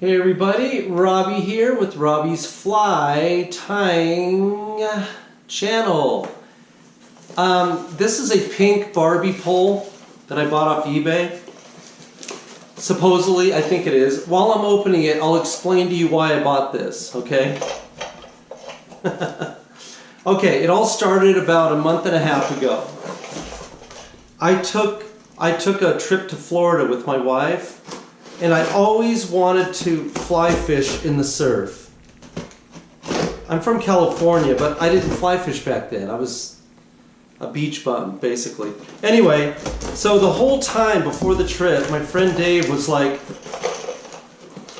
Hey everybody, Robbie here with Robbie's Fly Tying channel. Um, this is a pink Barbie pole that I bought off eBay. Supposedly, I think it is. While I'm opening it, I'll explain to you why I bought this, okay? okay, it all started about a month and a half ago. I took I took a trip to Florida with my wife and I always wanted to fly fish in the surf. I'm from California, but I didn't fly fish back then. I was a beach bum, basically. Anyway, so the whole time before the trip, my friend Dave was like,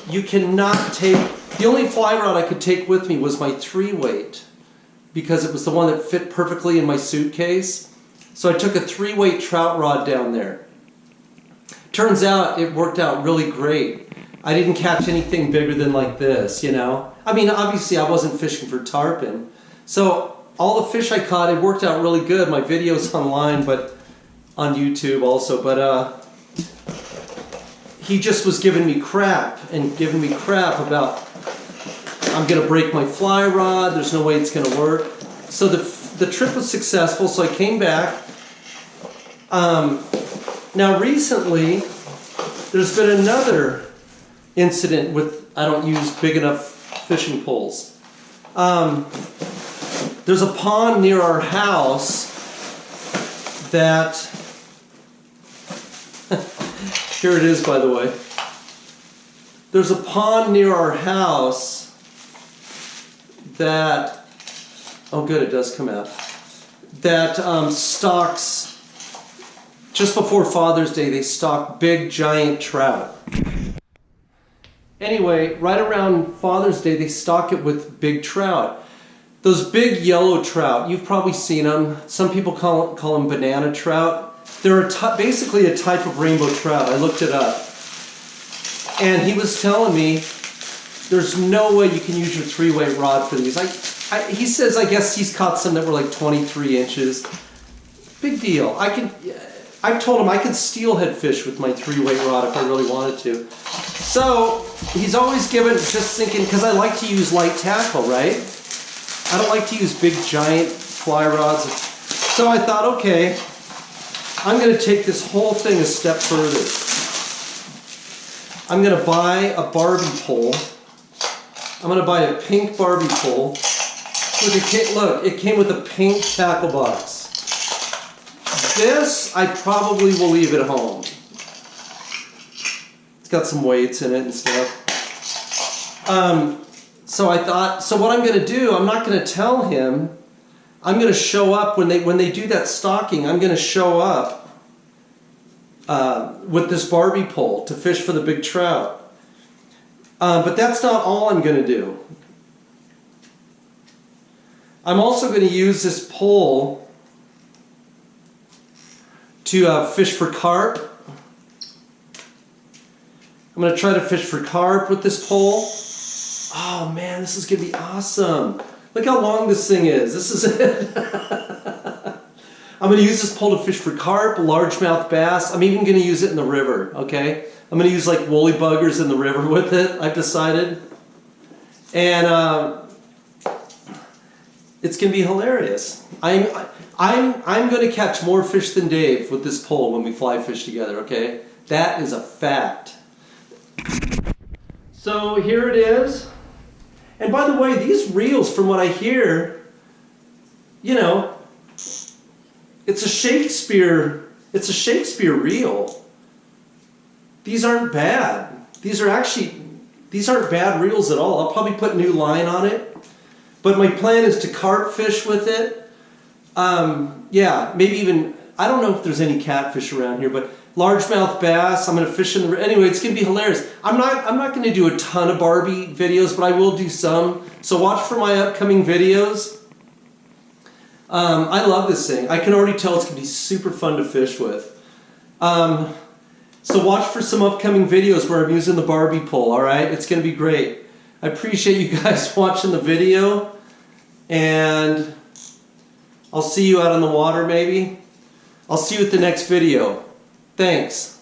you cannot take, the only fly rod I could take with me was my three weight because it was the one that fit perfectly in my suitcase. So I took a three weight trout rod down there. Turns out it worked out really great. I didn't catch anything bigger than like this, you know. I mean, obviously I wasn't fishing for tarpon. So all the fish I caught, it worked out really good. My video's online, but on YouTube also. But uh, he just was giving me crap and giving me crap about I'm gonna break my fly rod. There's no way it's gonna work. So the the trip was successful. So I came back. Um, now recently, there's been another incident with I don't use big enough fishing poles. Um, there's a pond near our house that, here it is by the way. There's a pond near our house that, oh good, it does come out, that um, stocks just before Father's Day, they stock big giant trout. Anyway, right around Father's Day, they stock it with big trout. Those big yellow trout, you've probably seen them. Some people call, call them banana trout. They're a basically a type of rainbow trout. I looked it up. And he was telling me there's no way you can use your three-weight rod for these. I, I, he says, I guess he's caught some that were like 23 inches. Big deal. I can, I told him I could steelhead fish with my three-weight rod if I really wanted to. So he's always given, just thinking, because I like to use light tackle, right? I don't like to use big giant fly rods. So I thought, okay, I'm going to take this whole thing a step further. I'm going to buy a Barbie pole. I'm going to buy a pink Barbie pole. Look, look, it came with a pink tackle box. This, I probably will leave at home. It's got some weights in it and stuff. Um, so I thought, so what I'm going to do, I'm not going to tell him. I'm going to show up when they when they do that stocking. I'm going to show up uh, with this Barbie pole to fish for the big trout. Uh, but that's not all I'm going to do. I'm also going to use this pole to uh, fish for carp. I'm going to try to fish for carp with this pole. Oh man, this is going to be awesome. Look how long this thing is. This is it. I'm going to use this pole to fish for carp, largemouth bass. I'm even going to use it in the river, okay? I'm going to use like woolly buggers in the river with it, I've decided. And uh, it's going to be hilarious. I'm, I'm, I'm going to catch more fish than Dave with this pole when we fly fish together, okay? That is a fact. So here it is. And by the way, these reels, from what I hear, you know, it's a Shakespeare, it's a Shakespeare reel. These aren't bad. These are actually, these aren't bad reels at all. I'll probably put new line on it. But my plan is to carp fish with it. Um, yeah, maybe even, I don't know if there's any catfish around here, but largemouth bass, I'm going to fish in the, anyway, it's going to be hilarious. I'm not, I'm not going to do a ton of Barbie videos, but I will do some. So watch for my upcoming videos. Um, I love this thing. I can already tell it's going to be super fun to fish with. Um, so watch for some upcoming videos where I'm using the Barbie pole, alright? It's going to be great. I appreciate you guys watching the video and I'll see you out on the water maybe. I'll see you at the next video. Thanks.